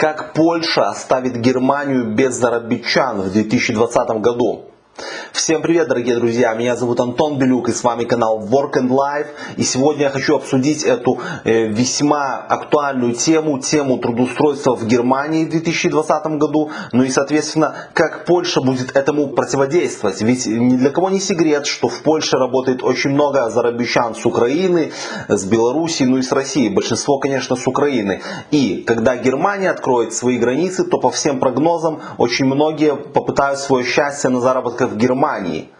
Как Польша оставит Германию без зарабичан в 2020 году? Всем привет, дорогие друзья! Меня зовут Антон Белюк и с вами канал Work and Life. И сегодня я хочу обсудить эту э, весьма актуальную тему, тему трудоустройства в Германии в 2020 году. Ну и, соответственно, как Польша будет этому противодействовать. Ведь ни для кого не секрет, что в Польше работает очень много зарабищан с Украины, с Белоруссии, ну и с России. Большинство, конечно, с Украины. И когда Германия откроет свои границы, то по всем прогнозам очень многие попытают свое счастье на заработках в Германии.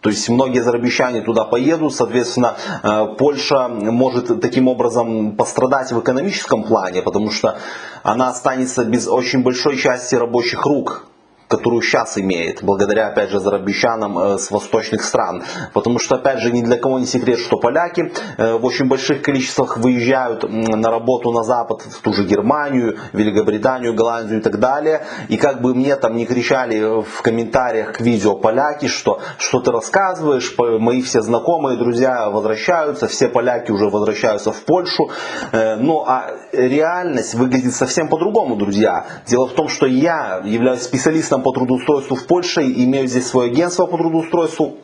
То есть многие зарабищане туда поедут, соответственно, э, Польша может таким образом пострадать в экономическом плане, потому что она останется без очень большой части рабочих рук которую сейчас имеет, благодаря, опять же, зарабищанам э, с восточных стран. Потому что, опять же, ни для кого не секрет, что поляки э, в очень больших количествах выезжают на работу на Запад, в ту же Германию, Великобританию, Голландию и так далее. И как бы мне там не кричали в комментариях к видео поляки, что, что ты рассказываешь, мои все знакомые, друзья возвращаются, все поляки уже возвращаются в Польшу. Э, ну, а реальность выглядит совсем по-другому, друзья. Дело в том, что я являюсь специалистом по трудоустройству в Польше, имею здесь свое агентство по трудоустройству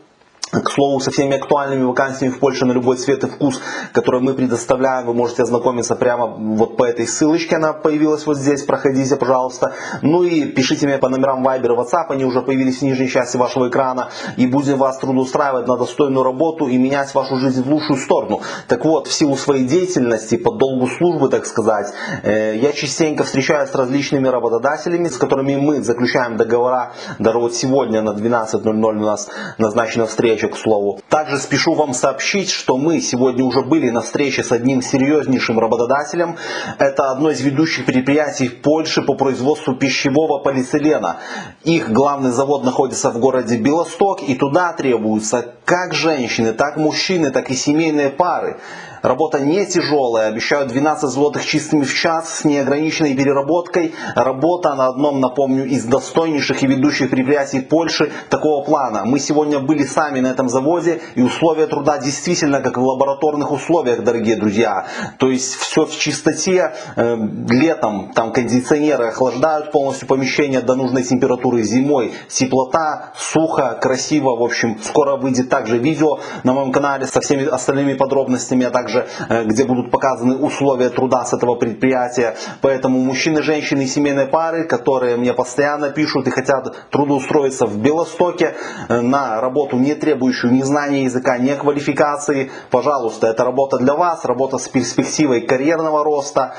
к слову, со всеми актуальными вакансиями в Польше на любой цвет и вкус, которые мы предоставляем, вы можете ознакомиться прямо вот по этой ссылочке, она появилась вот здесь, проходите, пожалуйста. Ну и пишите мне по номерам Viber и WhatsApp, они уже появились в нижней части вашего экрана, и будем вас трудоустраивать на достойную работу и менять вашу жизнь в лучшую сторону. Так вот, в силу своей деятельности, по долгу службы, так сказать, э, я частенько встречаюсь с различными работодателями, с которыми мы заключаем договора, даже вот сегодня на 12.00 у нас назначена встреча, встреча, к слову. Также спешу вам сообщить, что мы сегодня уже были на встрече с одним серьезнейшим работодателем. Это одно из ведущих предприятий в Польше по производству пищевого полиэтилена. Их главный завод находится в городе Белосток, и туда требуются как женщины, так мужчины, так и семейные пары. Работа не тяжелая, обещают 12 злотых чистыми в час с неограниченной переработкой. Работа на одном, напомню, из достойнейших и ведущих предприятий Польши такого плана. Мы сегодня были сами на этом заводе и условия труда действительно как в лабораторных условиях, дорогие друзья. То есть все в чистоте. Э, летом там кондиционеры охлаждают полностью помещение до нужной температуры. Зимой теплота, сухо, красиво. В общем, скоро выйдет также видео на моем канале со всеми остальными подробностями, а также э, где будут показаны условия труда с этого предприятия. Поэтому мужчины, женщины и семейные пары, которые мне постоянно пишут и хотят трудоустроиться в Белостоке э, на работу, не требующую ни знания языка, ни квалификации, пожалуйста, это работа для вас, работа с перспективой карьерного роста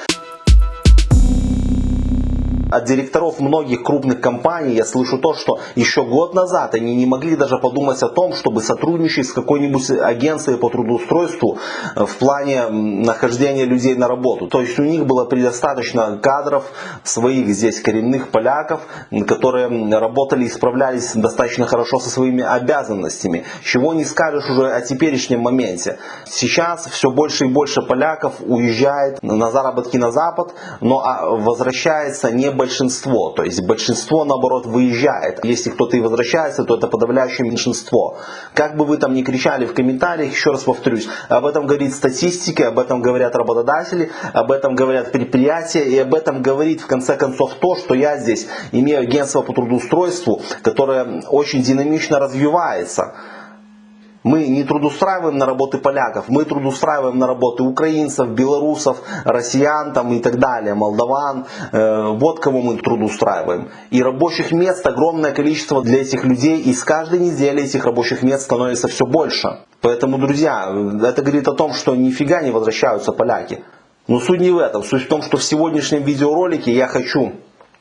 от директоров многих крупных компаний я слышу то, что еще год назад они не могли даже подумать о том, чтобы сотрудничать с какой-нибудь агенцией по трудоустройству э, в плане нахождения людей на работу. То есть у них было предостаточно кадров своих здесь коренных поляков, которые работали и справлялись достаточно хорошо со своими обязанностями. Чего не скажешь уже о теперешнем моменте. Сейчас все больше и больше поляков уезжает на заработки на Запад, но а, возвращается не большинство. То есть большинство, наоборот, выезжает. Если кто-то и возвращается, то это подавляющее меньшинство. Как бы вы там ни кричали в комментариях, еще раз повторюсь, об этом говорит статистика, об этом говорят работодатели, об этом говорят предприятия, и об этом говорит в конце концов то, что я здесь имею агентство по трудоустройству, которое очень динамично развивается. Мы не трудоустраиваем на работы поляков, мы трудоустраиваем на работы украинцев, белорусов, россиян там и так далее, молдаван. Э, вот кого мы трудоустраиваем. И рабочих мест огромное количество для этих людей, и с каждой недели этих рабочих мест становится все больше. Поэтому, друзья, это говорит о том, что нифига не возвращаются поляки. Но суть не в этом. Суть в том, что в сегодняшнем видеоролике я хочу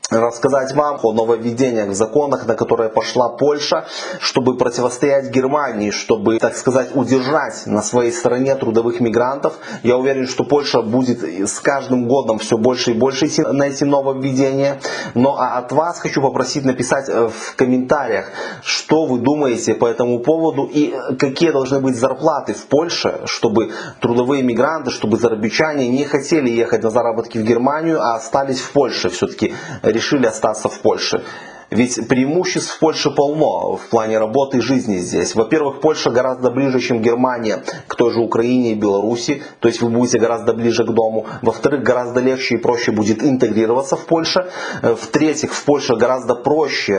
рассказать вам о нововведениях в законах, на которые пошла Польша, чтобы противостоять Германии, чтобы, так сказать, удержать на своей стороне трудовых мигрантов. Я уверен, что Польша будет с каждым годом все больше и больше идти на эти нововведения. Но а от вас хочу попросить написать э, в комментариях, что вы думаете по этому поводу и какие должны быть зарплаты в Польше, чтобы трудовые мигранты, чтобы зарабичане не хотели ехать на заработки в Германию, а остались в Польше все-таки решили остаться в Польше. Ведь преимуществ в Польше полно в плане работы и жизни здесь. Во-первых, Польша гораздо ближе, чем Германия к той же Украине и Беларуси, то есть вы будете гораздо ближе к дому. Во-вторых, гораздо легче и проще будет интегрироваться в Польше. Э, в-третьих, в Польше гораздо проще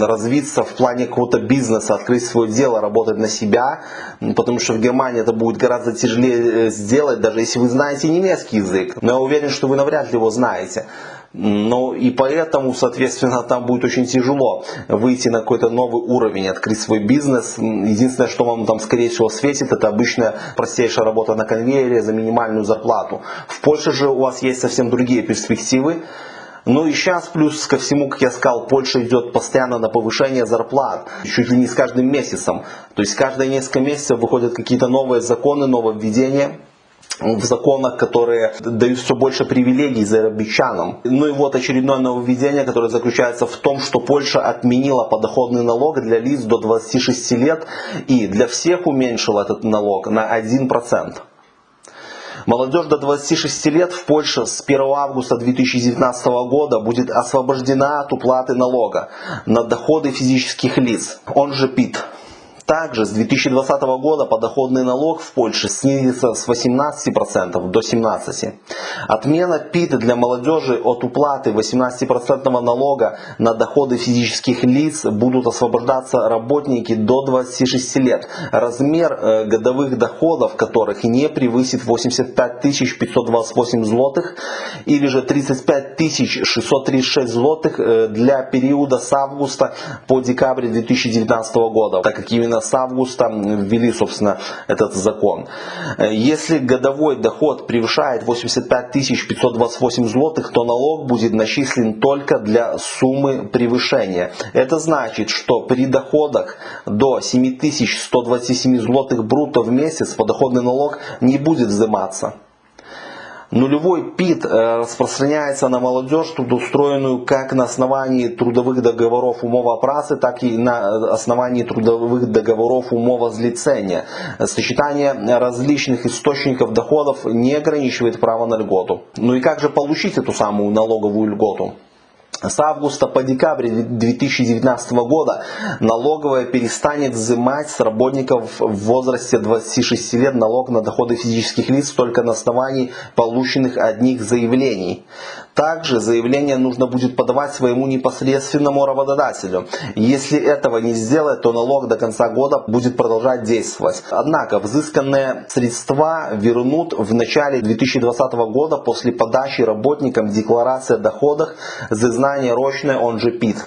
развиться в плане какого-то бизнеса, открыть свое дело, работать на себя, потому что в Германии это будет гораздо тяжелее э, сделать, даже если вы знаете немецкий язык. Но я уверен, что вы навряд ли его знаете. Ну и поэтому, соответственно, там будет очень тяжело выйти на какой-то новый уровень, открыть свой бизнес. Единственное, что вам там, скорее всего, светит, это обычная простейшая работа на конвейере за минимальную зарплату. В Польше же у вас есть совсем другие перспективы. Ну и сейчас плюс ко всему, как я сказал, Польша идет постоянно на повышение зарплат, чуть ли не с каждым месяцем. То есть каждые несколько месяцев выходят какие-то новые законы, нововведения в законах, которые дают все больше привилегий зарабичанам. Ну и вот очередное нововведение, которое заключается в том, что Польша отменила подоходный налог для лиц до 26 лет и для всех уменьшила этот налог на 1%. Молодежь до 26 лет в Польше с 1 августа 2019 года будет освобождена от уплаты налога на доходы физических лиц, он же ПИТ. Также с 2020 года подоходный налог в Польше снизится с 18% до 17%. Отмена ПИТ для молодежи от уплаты 18% налога на доходы физических лиц будут освобождаться работники до 26 лет. Размер э, годовых доходов которых не превысит 85 528 злотых или же 35 636 злотых э, для периода с августа по декабрь 2019 года, так как именно с августа ввели, собственно, этот закон. Э, если годовой доход превышает 85 528 злотых, то налог будет начислен только для суммы превышения. Это значит, что при доходах до 7127 злотых брутто в месяц подоходный налог не будет взиматься. Нулевой ПИД э, распространяется на молодежь, трудоустроенную как на основании трудовых договоров умова працы, так и на э, основании трудовых договоров умова злицения. Сочетание различных источников доходов не ограничивает право на льготу. Ну и как же получить эту самую налоговую льготу? С августа по декабрь 2019 года налоговая перестанет взимать с работников в возрасте 26 лет налог на доходы физических лиц только на основании полученных одних заявлений. Также заявление нужно будет подавать своему непосредственному работодателю. Если этого не сделать, то налог до конца года будет продолжать действовать. Однако взысканные средства вернут в начале 2020 года после подачи работникам декларации о доходах за знание рочное, он же ПИТ.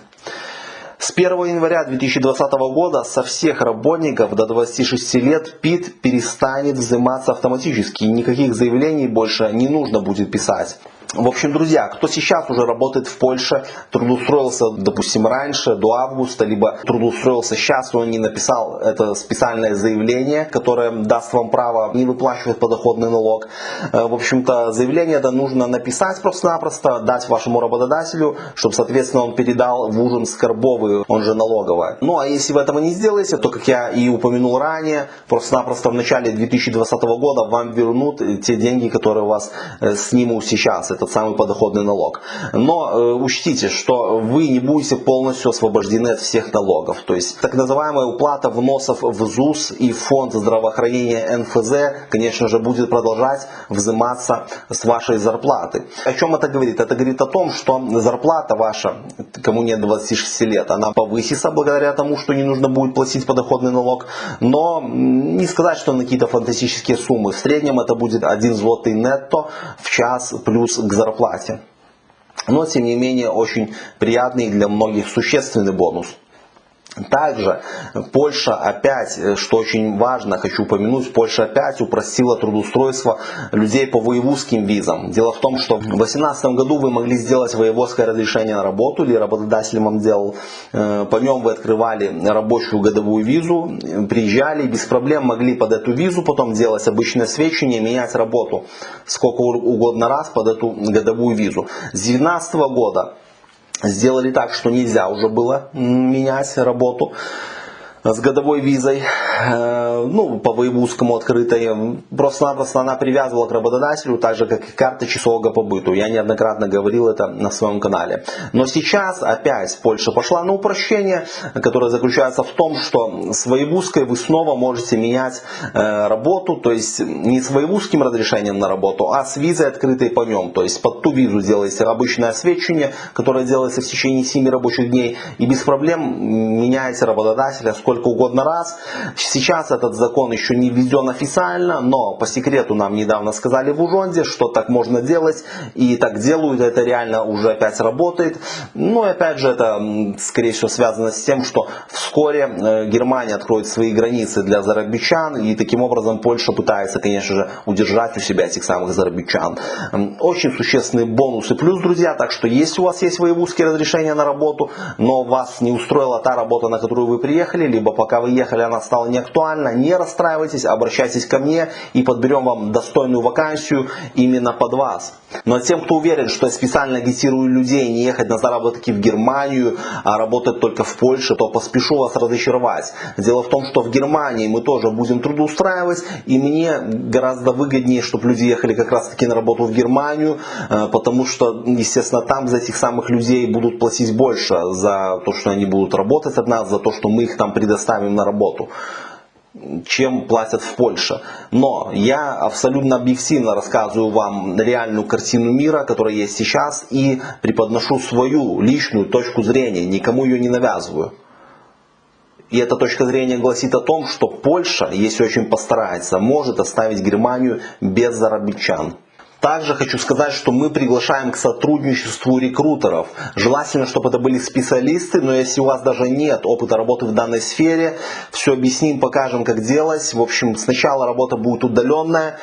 С 1 января 2020 года со всех работников до 26 лет ПИТ перестанет взиматься автоматически. Никаких заявлений больше не нужно будет писать. В общем, друзья, кто сейчас уже работает в Польше, трудоустроился, допустим, раньше, до августа, либо трудоустроился сейчас, но не написал это специальное заявление, которое даст вам право не выплачивать подоходный налог. Э, в общем-то, заявление это нужно написать просто-напросто, дать вашему работодателю, чтобы, соответственно, он передал в ужин скорбовый, он же налоговая. Ну, а если вы этого не сделаете, то, как я и упомянул ранее, просто-напросто в начале 2020 года вам вернут те деньги, которые у вас э, снимут сейчас. Это этот самый подоходный налог. Но э, учтите, что вы не будете полностью освобождены от всех налогов. То есть так называемая уплата вносов в ЗУС и фонд здравоохранения НФЗ, конечно же, будет продолжать взиматься с вашей зарплаты. О чем это говорит? Это говорит о том, что зарплата ваша, кому нет 26 лет, она повысится благодаря тому, что не нужно будет платить подоходный налог. Но не сказать, что на какие-то фантастические суммы. В среднем это будет 1 злотый нетто в час плюс к зарплате. Но, тем не менее, очень приятный для многих существенный бонус. Также Польша опять, э, что очень важно, хочу упомянуть, Польша опять упростила трудоустройство людей по воевузским визам. Дело в том, что в 2018 году вы могли сделать воеводское разрешение на работу, или работодатель вам делал, э, по нем вы открывали рабочую годовую визу, приезжали, без проблем могли под эту визу потом делать обычное свечение, менять работу сколько угодно раз под эту годовую визу. С 2019 года сделали так, что нельзя уже было менять работу. С годовой визой, э, ну, по воевузскому открытой, просто-напросто она привязывала к работодателю, так же, как и карта часового побыту. Я неоднократно говорил это на своем канале. Но сейчас опять Польша пошла на упрощение, которое заключается в том, что с воевузкой вы снова можете менять э, работу, то есть не с воевузским разрешением на работу, а с визой открытой по нем. То есть под ту визу делаете обычное освещение, которое делается в течение 7 рабочих дней, и без проблем меняете работодателя сколько угодно раз. Сейчас этот закон еще не введен официально, но по секрету нам недавно сказали в Ужонде, что так можно делать, и так делают, это реально уже опять работает. Ну и опять же это скорее всего связано с тем, что вскоре э, Германия откроет свои границы для зарабичан, и таким образом Польша пытается, конечно же, удержать у себя этих самых зарабичан. Очень существенный бонус и плюс, друзья, так что если у вас есть воевузские разрешения на работу, но вас не устроила та работа, на которую вы приехали, либо пока вы ехали она стала неактуальна, не расстраивайтесь, обращайтесь ко мне и подберем вам достойную вакансию именно под вас. Но тем, кто уверен, что я специально агитирую людей не ехать на заработки в Германию, а работать только в Польше, то поспешу вас разочаровать. Дело в том, что в Германии мы тоже будем трудоустраивать, и мне гораздо выгоднее, чтобы люди ехали как раз таки на работу в Германию, э, потому что, естественно, там за этих самых людей будут платить больше за то, что они будут работать от нас, за то, что мы их там предоставим на работу чем платят в Польше. Но я абсолютно объективно рассказываю вам реальную картину мира, которая есть сейчас, и преподношу свою личную точку зрения, никому ее не навязываю. И эта точка зрения гласит о том, что Польша, если очень постарается, может оставить Германию без зарабичан. Также хочу сказать, что мы приглашаем к сотрудничеству рекрутеров. Желательно, чтобы это были специалисты, но если у вас даже нет опыта работы в данной сфере, все объясним, покажем, как делать. В общем, сначала работа будет удаленная,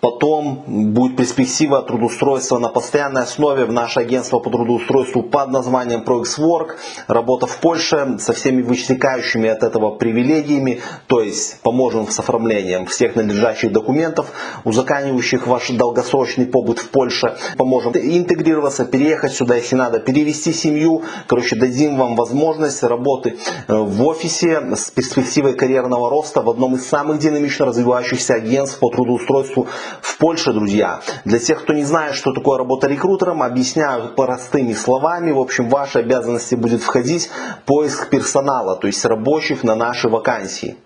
потом будет перспектива трудоустройства на постоянной основе в наше агентство по трудоустройству под названием ProXWork. Работа в Польше со всеми вытекающими от этого привилегиями, то есть поможем с оформлением всех надлежащих документов, узаканивающих ваш долгосрочный длительный побыт в Польше. Поможем интегрироваться, переехать сюда, если надо, перевести семью. Короче, дадим вам возможность работы э, в офисе с перспективой карьерного роста в одном из самых динамично развивающихся агентств по трудоустройству в Польше, друзья. Для тех, кто не знает, что такое работа рекрутером, объясняю простыми словами. В общем, ваши обязанности будет входить поиск персонала, то есть рабочих на наши вакансии.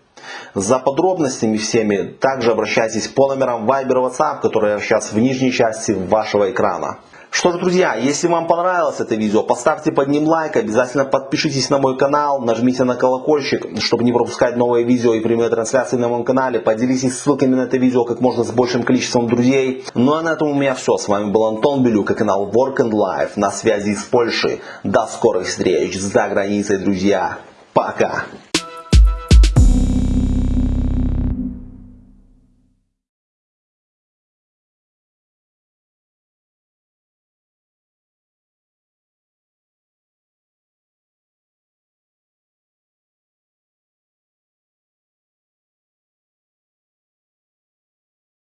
За подробностями всеми также обращайтесь по номерам Viber и WhatsApp, которые сейчас в нижней части вашего экрана. Что ж, друзья, если вам понравилось это видео, поставьте под ним лайк, обязательно подпишитесь на мой канал, нажмите на колокольчик, чтобы не пропускать новые видео и прямые трансляции на моем канале. Поделитесь ссылками на это видео как можно с большим количеством друзей. Ну а на этом у меня все. С вами был Антон Белюк и канал Work and Life на связи с Польшей. До скорых встреч за границей, друзья. Пока!